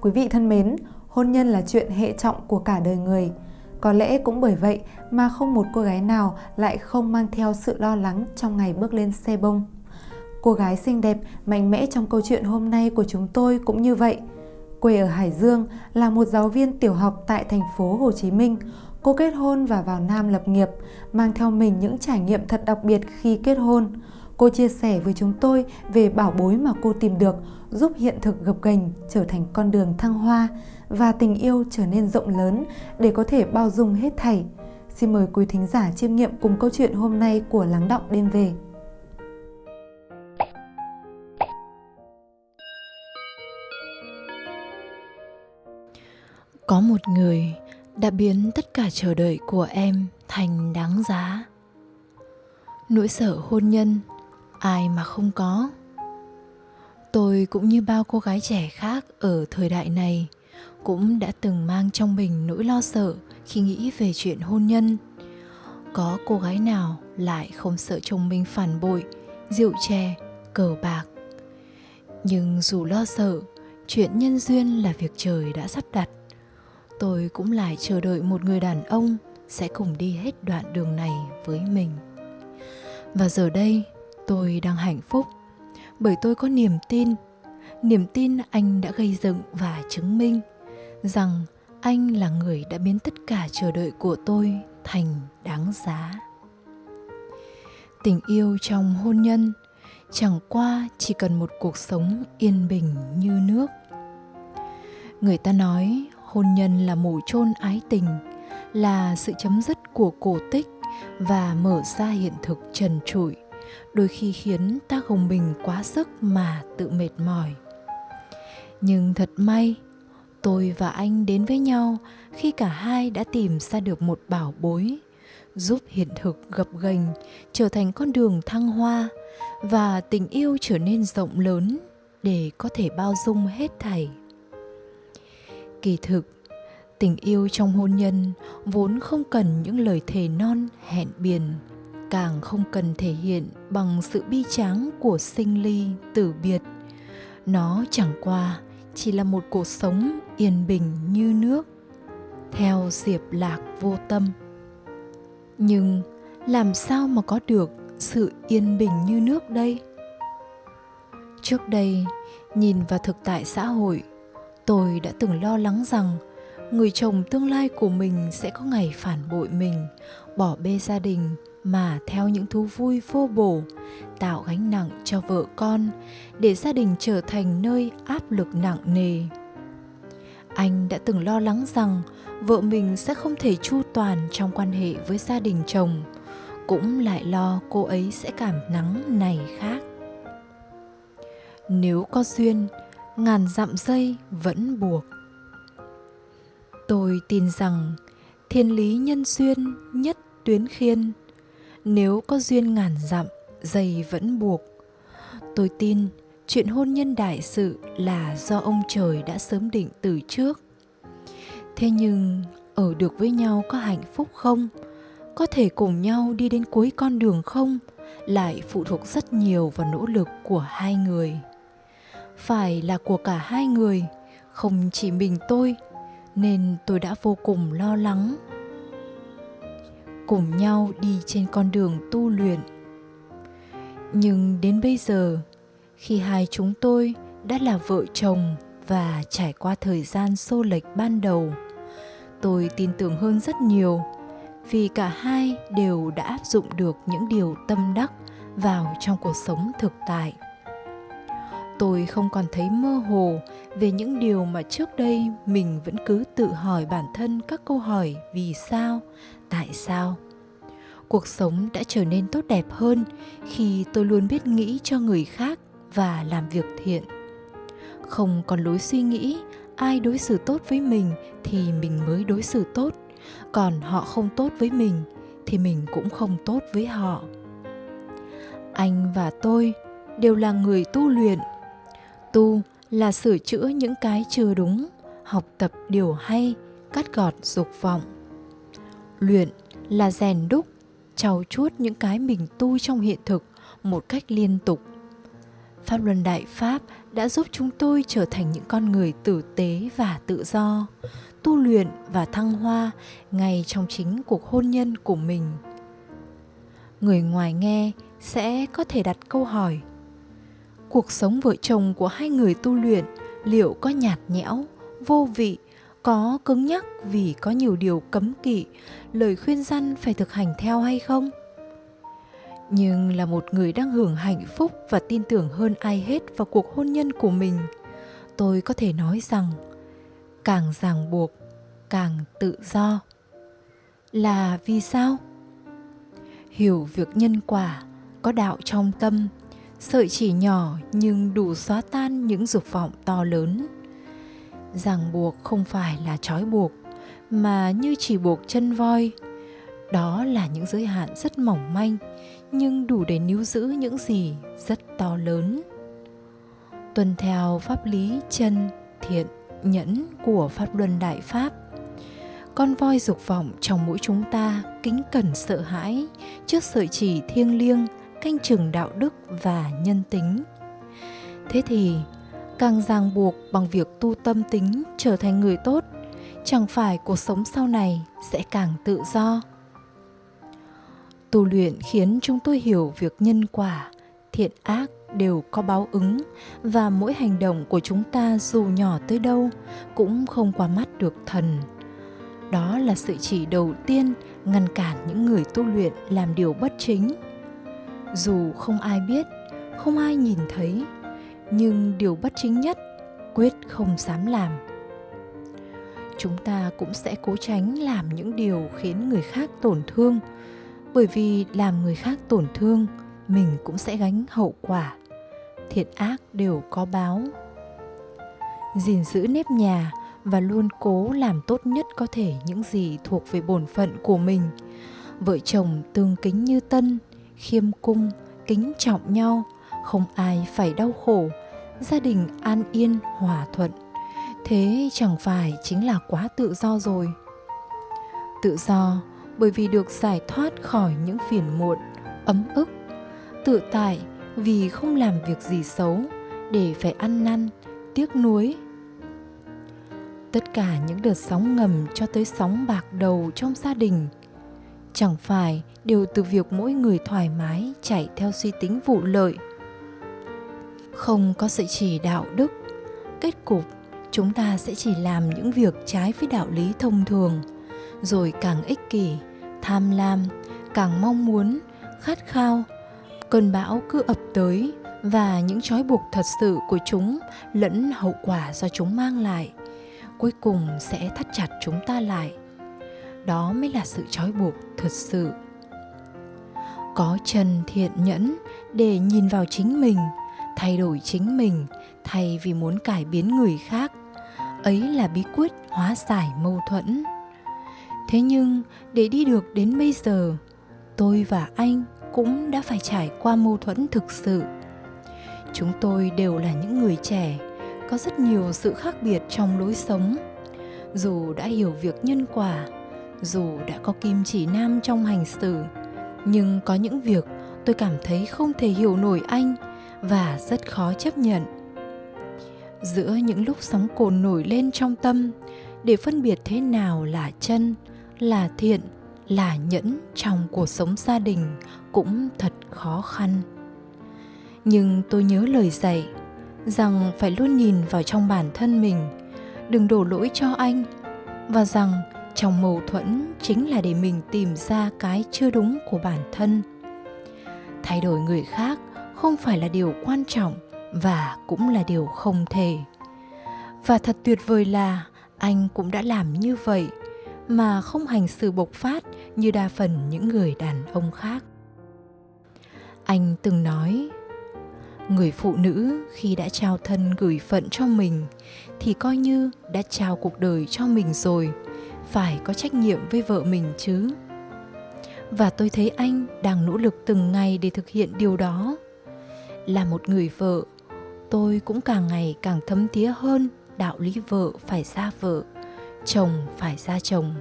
Quý vị thân mến, hôn nhân là chuyện hệ trọng của cả đời người. Có lẽ cũng bởi vậy mà không một cô gái nào lại không mang theo sự lo lắng trong ngày bước lên xe bông. Cô gái xinh đẹp, mạnh mẽ trong câu chuyện hôm nay của chúng tôi cũng như vậy. Quê ở Hải Dương, là một giáo viên tiểu học tại thành phố Hồ Chí Minh. Cô kết hôn và vào Nam lập nghiệp, mang theo mình những trải nghiệm thật đặc biệt khi kết hôn. Cô chia sẻ với chúng tôi về bảo bối mà cô tìm được, giúp hiện thực gập ghềnh trở thành con đường thăng hoa và tình yêu trở nên rộng lớn để có thể bao dung hết thảy. Xin mời quý thính giả chiêm nghiệm cùng câu chuyện hôm nay của Lắng Động Đêm Về. Có một người đã biến tất cả chờ đợi của em thành đáng giá. Nỗi sợ hôn nhân, ai mà không có. Tôi cũng như bao cô gái trẻ khác ở thời đại này cũng đã từng mang trong mình nỗi lo sợ khi nghĩ về chuyện hôn nhân. Có cô gái nào lại không sợ chồng mình phản bội, rượu chè, cờ bạc. Nhưng dù lo sợ, chuyện nhân duyên là việc trời đã sắp đặt tôi cũng lại chờ đợi một người đàn ông sẽ cùng đi hết đoạn đường này với mình và giờ đây tôi đang hạnh phúc. Bởi tôi có niềm tin. Niềm tin anh đã gây dựng và chứng minh rằng anh là người đã biến tất cả chờ đợi của tôi thành đáng giá. Tình yêu trong hôn nhân chẳng qua chỉ cần một cuộc sống yên bình như nước. Người ta nói hôn nhân là mổ chôn ái tình, là sự chấm dứt của cổ tích và mở ra hiện thực trần trụi đôi khi khiến ta gồng mình quá sức mà tự mệt mỏi. Nhưng thật may, tôi và anh đến với nhau khi cả hai đã tìm ra được một bảo bối, giúp hiện thực gập ghềnh, trở thành con đường thăng hoa và tình yêu trở nên rộng lớn để có thể bao dung hết thảy. Kỳ thực, tình yêu trong hôn nhân vốn không cần những lời thề non, hẹn biển càng không cần thể hiện bằng sự bi tráng của sinh ly tử biệt. Nó chẳng qua chỉ là một cuộc sống yên bình như nước, theo diệp lạc vô tâm. Nhưng làm sao mà có được sự yên bình như nước đây? Trước đây, nhìn vào thực tại xã hội, tôi đã từng lo lắng rằng người chồng tương lai của mình sẽ có ngày phản bội mình, bỏ bê gia đình mà theo những thú vui vô bổ, tạo gánh nặng cho vợ con, để gia đình trở thành nơi áp lực nặng nề. Anh đã từng lo lắng rằng vợ mình sẽ không thể chu toàn trong quan hệ với gia đình chồng, cũng lại lo cô ấy sẽ cảm nắng này khác. Nếu có duyên, ngàn dặm dây vẫn buộc. Tôi tin rằng thiên lý nhân duyên nhất tuyến khiên nếu có duyên ngàn dặm dây vẫn buộc. Tôi tin chuyện hôn nhân đại sự là do ông trời đã sớm định từ trước. Thế nhưng, ở được với nhau có hạnh phúc không? Có thể cùng nhau đi đến cuối con đường không? Lại phụ thuộc rất nhiều vào nỗ lực của hai người. Phải là của cả hai người, không chỉ mình tôi, nên tôi đã vô cùng lo lắng cùng nhau đi trên con đường tu luyện. Nhưng đến bây giờ, khi hai chúng tôi đã là vợ chồng và trải qua thời gian xô lệch ban đầu, tôi tin tưởng hơn rất nhiều vì cả hai đều đã áp dụng được những điều tâm đắc vào trong cuộc sống thực tại. Tôi không còn thấy mơ hồ về những điều mà trước đây mình vẫn cứ tự hỏi bản thân các câu hỏi vì sao tại sao? Cuộc sống đã trở nên tốt đẹp hơn khi tôi luôn biết nghĩ cho người khác và làm việc thiện. Không còn lối suy nghĩ, ai đối xử tốt với mình thì mình mới đối xử tốt. Còn họ không tốt với mình thì mình cũng không tốt với họ. Anh và tôi đều là người tu luyện. Tu là sửa chữa những cái chưa đúng, học tập điều hay, cắt gọt dục vọng luyện là rèn đúc trau chuốt những cái mình tu trong hiện thực một cách liên tục Pháp luân Đại Pháp đã giúp chúng tôi trở thành những con người tử tế và tự do, tu luyện và thăng hoa ngay trong chính cuộc hôn nhân của mình. Người ngoài nghe sẽ có thể đặt câu hỏi cuộc sống vợ chồng của hai người tu luyện liệu có nhạt nhẽo vô vị có cứng nhắc vì có nhiều điều cấm kỵ, lời khuyên răn phải thực hành theo hay không? Nhưng là một người đang hưởng hạnh phúc và tin tưởng hơn ai hết vào cuộc hôn nhân của mình, tôi có thể nói rằng càng ràng buộc, càng tự do. Là vì sao? Hiểu việc nhân quả có đạo trong tâm, sợi chỉ nhỏ nhưng đủ xóa tan những dục vọng to lớn ràng buộc không phải là trói buộc, mà như chỉ buộc chân voi. Đó là những giới hạn rất mỏng manh, nhưng đủ để níu giữ những gì rất to lớn. Tuân theo pháp lý chân, thiện, nhẫn của pháp luân đại pháp, con voi dục vọng trong mỗi chúng ta kính cẩn sợ hãi trước sợi chỉ thiêng liêng, canh chừng đạo đức và nhân tính. Thế thì càng ràng buộc bằng việc tu tâm tính trở thành người tốt, chẳng phải cuộc sống sau này sẽ càng tự do. Tu luyện khiến chúng tôi hiểu việc nhân quả, thiện ác đều có báo ứng và mỗi hành động của chúng ta dù nhỏ tới đâu cũng không qua mắt được thần. Đó là sự chỉ đầu tiên ngăn cản những người tu luyện làm điều bất chính. Dù không ai biết, không ai nhìn thấy nhưng điều bất chính nhất, quyết không dám làm. Chúng ta cũng sẽ cố tránh làm những điều khiến người khác tổn thương. Bởi vì làm người khác tổn thương, mình cũng sẽ gánh hậu quả. Thiện ác đều có báo. Gìn giữ nếp nhà và luôn cố làm tốt nhất có thể những gì thuộc về bổn phận của mình. Vợ chồng tương kính như tân, khiêm cung, kính trọng nhau không ai phải đau khổ, gia đình an yên, hòa thuận. Thế chẳng phải chính là quá tự do rồi. Tự do bởi vì được giải thoát khỏi những phiền muộn, ấm ức. Tự tại vì không làm việc gì xấu để phải ăn năn, tiếc nuối. Tất cả những đợt sóng ngầm cho tới sóng bạc đầu trong gia đình, chẳng phải đều từ việc mỗi người thoải mái chạy theo suy tính vụ lợi không có sự chỉ đạo đức. Kết cục, chúng ta sẽ chỉ làm những việc trái với đạo lý thông thường, rồi càng ích kỷ, tham lam, càng mong muốn, khát khao. Cơn bão cứ ập tới và những trói buộc thật sự của chúng lẫn hậu quả do chúng mang lại, cuối cùng sẽ thắt chặt chúng ta lại. Đó mới là sự trói buộc thật sự. Có trần thiện nhẫn để nhìn vào chính mình thay đổi chính mình, thay vì muốn cải biến người khác. Ấy là bí quyết hóa giải mâu thuẫn. Thế nhưng, để đi được đến bây giờ, tôi và anh cũng đã phải trải qua mâu thuẫn thực sự. Chúng tôi đều là những người trẻ, có rất nhiều sự khác biệt trong lối sống. Dù đã hiểu việc nhân quả, dù đã có kim chỉ nam trong hành xử, nhưng có những việc tôi cảm thấy không thể hiểu nổi anh và rất khó chấp nhận. Giữa những lúc sóng cồn nổi lên trong tâm, để phân biệt thế nào là chân, là thiện, là nhẫn trong cuộc sống gia đình cũng thật khó khăn. Nhưng tôi nhớ lời dạy rằng phải luôn nhìn vào trong bản thân mình, đừng đổ lỗi cho anh, và rằng trong mâu thuẫn chính là để mình tìm ra cái chưa đúng của bản thân. Thay đổi người khác không phải là điều quan trọng và cũng là điều không thể. Và thật tuyệt vời là anh cũng đã làm như vậy, mà không hành xử bộc phát như đa phần những người đàn ông khác. Anh từng nói, người phụ nữ khi đã trao thân gửi phận cho mình thì coi như đã trao cuộc đời cho mình rồi, phải có trách nhiệm với vợ mình chứ. Và tôi thấy anh đang nỗ lực từng ngày để thực hiện điều đó là một người vợ. Tôi cũng càng ngày càng thấm thía hơn đạo lý vợ phải ra vợ, chồng phải ra chồng.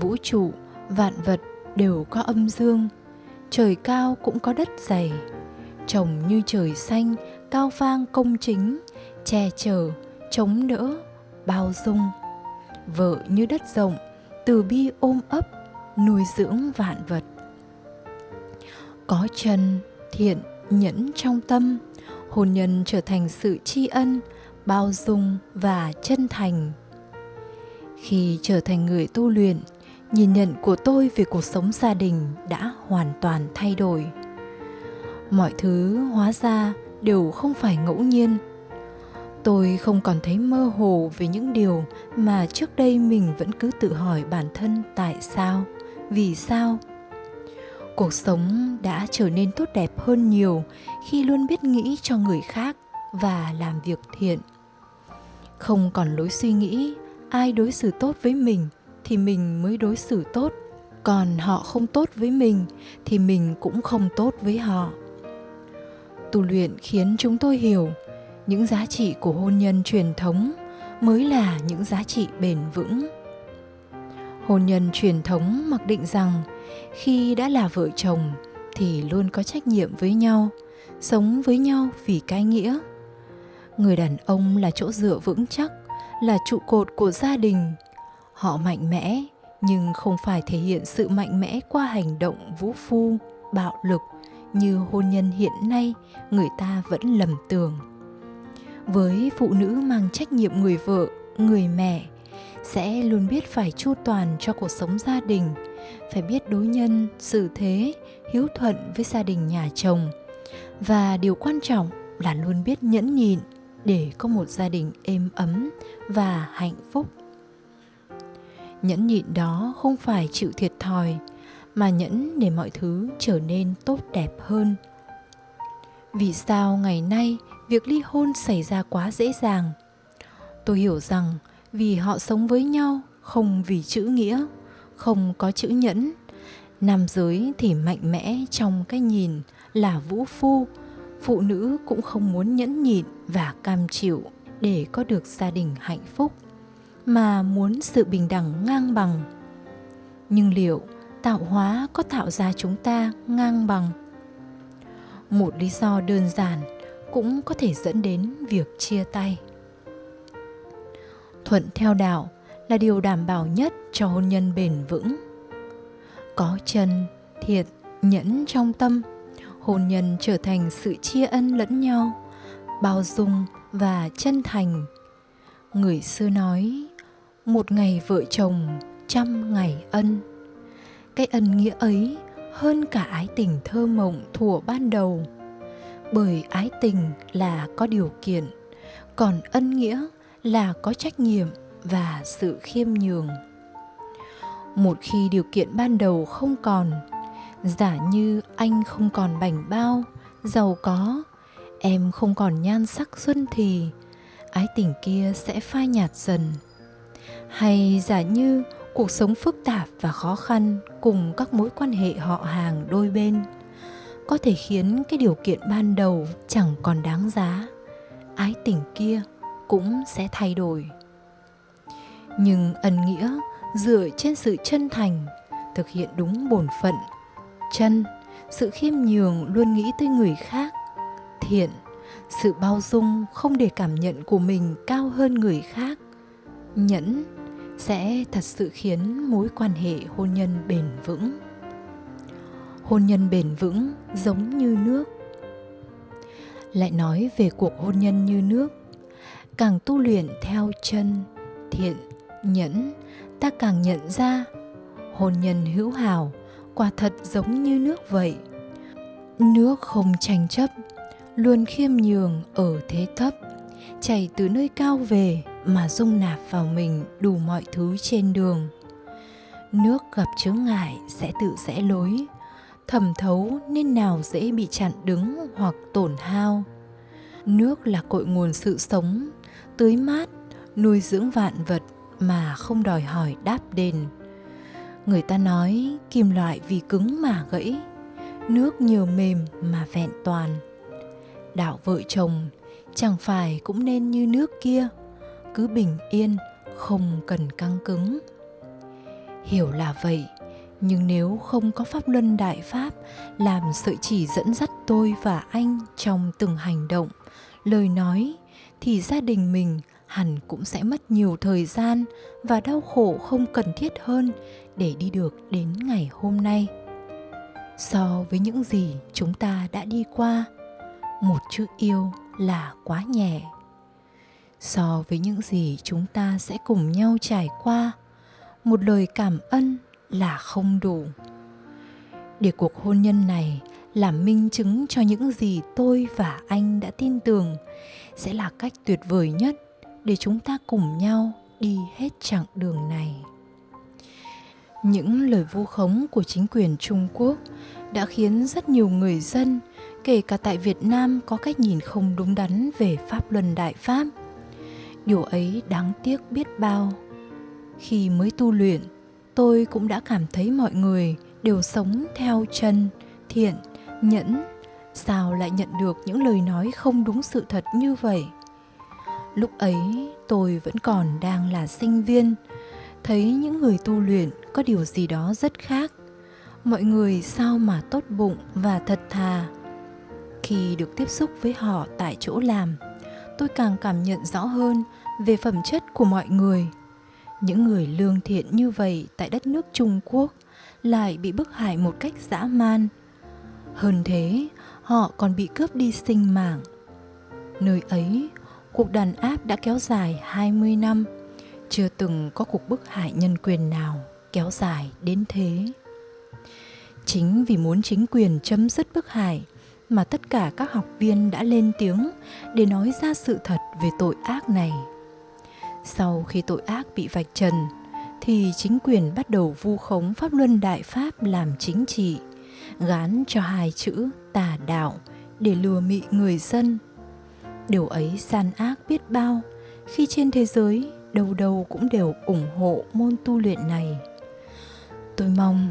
Vũ trụ, vạn vật đều có âm dương, trời cao cũng có đất dày. Chồng như trời xanh, cao vang công chính, che chở, chống đỡ, bao dung. Vợ như đất rộng, từ bi ôm ấp, nuôi dưỡng vạn vật. Có chân, thiện nhẫn trong tâm, hôn nhân trở thành sự tri ân, bao dung và chân thành. Khi trở thành người tu luyện, nhìn nhận của tôi về cuộc sống gia đình đã hoàn toàn thay đổi. Mọi thứ hóa ra đều không phải ngẫu nhiên. Tôi không còn thấy mơ hồ về những điều mà trước đây mình vẫn cứ tự hỏi bản thân tại sao, vì sao. Cuộc sống đã trở nên tốt đẹp hơn nhiều khi luôn biết nghĩ cho người khác và làm việc thiện. Không còn lối suy nghĩ, ai đối xử tốt với mình thì mình mới đối xử tốt. Còn họ không tốt với mình thì mình cũng không tốt với họ. Tu luyện khiến chúng tôi hiểu những giá trị của hôn nhân truyền thống mới là những giá trị bền vững. Hôn nhân truyền thống mặc định rằng khi đã là vợ chồng thì luôn có trách nhiệm với nhau, sống với nhau vì cái nghĩa. Người đàn ông là chỗ dựa vững chắc, là trụ cột của gia đình. Họ mạnh mẽ, nhưng không phải thể hiện sự mạnh mẽ qua hành động vũ phu, bạo lực như hôn nhân hiện nay người ta vẫn lầm tưởng. Với phụ nữ mang trách nhiệm người vợ, người mẹ, sẽ luôn biết phải chu toàn cho cuộc sống gia đình phải biết đối nhân, xử thế, hiếu thuận với gia đình nhà chồng. Và điều quan trọng là luôn biết nhẫn nhịn để có một gia đình êm ấm và hạnh phúc. Nhẫn nhịn đó không phải chịu thiệt thòi, mà nhẫn để mọi thứ trở nên tốt đẹp hơn. Vì sao ngày nay việc ly hôn xảy ra quá dễ dàng? Tôi hiểu rằng vì họ sống với nhau không vì chữ nghĩa không có chữ nhẫn. Nam giới thì mạnh mẽ trong cái nhìn là vũ phu. Phụ nữ cũng không muốn nhẫn nhịn và cam chịu để có được gia đình hạnh phúc, mà muốn sự bình đẳng ngang bằng. Nhưng liệu tạo hóa có tạo ra chúng ta ngang bằng? Một lý do đơn giản cũng có thể dẫn đến việc chia tay. Thuận theo đạo là điều đảm bảo nhất cho hôn nhân bền vững. Có chân thiệt nhẫn trong tâm, hôn nhân trở thành sự chia ân lẫn nhau, bao dung và chân thành. Người xưa nói, một ngày vợ chồng, trăm ngày ân. Cái ân nghĩa ấy hơn cả ái tình thơ mộng thuở ban đầu. Bởi ái tình là có điều kiện, còn ân nghĩa là có trách nhiệm và sự khiêm nhường. Một khi điều kiện ban đầu không còn, giả như anh không còn bảnh bao, giàu có, em không còn nhan sắc xuân thì, ái tình kia sẽ phai nhạt dần. Hay giả như cuộc sống phức tạp và khó khăn cùng các mối quan hệ họ hàng đôi bên, có thể khiến cái điều kiện ban đầu chẳng còn đáng giá, ái tình kia cũng sẽ thay đổi nhưng ân nghĩa dựa trên sự chân thành, thực hiện đúng bổn phận. Chân, sự khiêm nhường luôn nghĩ tới người khác. Thiện, sự bao dung không để cảm nhận của mình cao hơn người khác. Nhẫn sẽ thật sự khiến mối quan hệ hôn nhân bền vững. Hôn nhân bền vững giống như nước. Lại nói về cuộc hôn nhân như nước, càng tu luyện theo chân, thiện nhẫn, ta càng nhận ra hôn nhân hữu hảo, quả thật giống như nước vậy. Nước không tranh chấp, luôn khiêm nhường ở thế thấp, chảy từ nơi cao về mà dung nạp vào mình đủ mọi thứ trên đường. Nước gặp chướng ngại sẽ tự rẽ lối, thẩm thấu nên nào dễ bị chặn đứng hoặc tổn hao. Nước là cội nguồn sự sống, tưới mát, nuôi dưỡng vạn vật mà không đòi hỏi đáp đền. Người ta nói kim loại vì cứng mà gãy, nước nhiều mềm mà vẹn toàn. Đạo vợ chồng, chẳng phải cũng nên như nước kia, cứ bình yên, không cần căng cứng. Hiểu là vậy, nhưng nếu không có pháp luân đại pháp làm sợi chỉ dẫn dắt tôi và anh trong từng hành động, lời nói thì gia đình mình hẳn cũng sẽ mất nhiều thời gian và đau khổ không cần thiết hơn để đi được đến ngày hôm nay. So với những gì chúng ta đã đi qua, một chữ yêu là quá nhẹ. So với những gì chúng ta sẽ cùng nhau trải qua, một lời cảm ơn là không đủ. Để cuộc hôn nhân này làm minh chứng cho những gì tôi và anh đã tin tưởng sẽ là cách tuyệt vời nhất để chúng ta cùng nhau đi hết chặng đường này. Những lời vu khống của chính quyền trung quốc đã khiến rất nhiều người dân, kể cả tại việt nam, có cách nhìn không đúng đắn về pháp luân đại pháp. Điều ấy đáng tiếc biết bao. Khi mới tu luyện, tôi cũng đã cảm thấy mọi người đều sống theo chân, thiện, nhẫn. Sao lại nhận được những lời nói không đúng sự thật như vậy? Lúc ấy tôi vẫn còn đang là sinh viên. Thấy những người tu luyện có điều gì đó rất khác. Mọi người sao mà tốt bụng và thật thà. Khi được tiếp xúc với họ tại chỗ làm, tôi càng cảm nhận rõ hơn về phẩm chất của mọi người. Những người lương thiện như vậy tại đất nước trung quốc lại bị bức hại một cách dã man. Hơn thế, họ còn bị cướp đi sinh mạng. Nơi ấy cuộc đàn áp đã kéo dài 20 năm, chưa từng có cuộc bức hại nhân quyền nào kéo dài đến thế. Chính vì muốn chính quyền chấm dứt bức hại mà tất cả các học viên đã lên tiếng để nói ra sự thật về tội ác này. Sau khi tội ác bị vạch trần, thì chính quyền bắt đầu vu khống pháp luân đại pháp làm chính trị, gán cho hai chữ tà đạo để lừa mị người dân điều ấy gian ác biết bao. Khi trên thế giới đâu đâu cũng đều ủng hộ môn tu luyện này. Tôi mong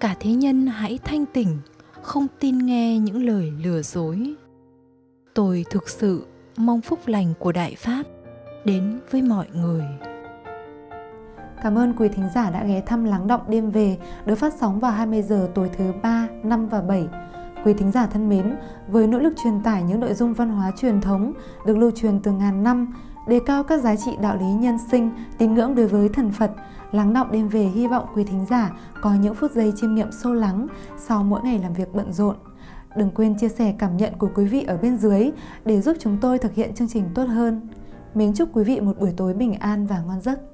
cả thế nhân hãy thanh tỉnh không tin nghe những lời lừa dối. Tôi thực sự mong phúc lành của đại pháp đến với mọi người. Cảm ơn quý thính giả đã ghé thăm Lắng Động Đêm Về được phát sóng vào 20 giờ tối thứ 3, 5 và 7. Quý thính giả thân mến, với nỗ lực truyền tải những nội dung văn hóa truyền thống được lưu truyền từ ngàn năm, đề cao các giá trị đạo lý nhân sinh, tín ngưỡng đối với thần Phật, Lắng đọng Đêm Về hy vọng quý thính giả có những phút giây chiêm nghiệm sâu lắng sau mỗi ngày làm việc bận rộn. Đừng quên chia sẻ cảm nhận của quý vị ở bên dưới để giúp chúng tôi thực hiện chương trình tốt hơn. Mến chúc quý vị một buổi tối bình an và ngon giấc.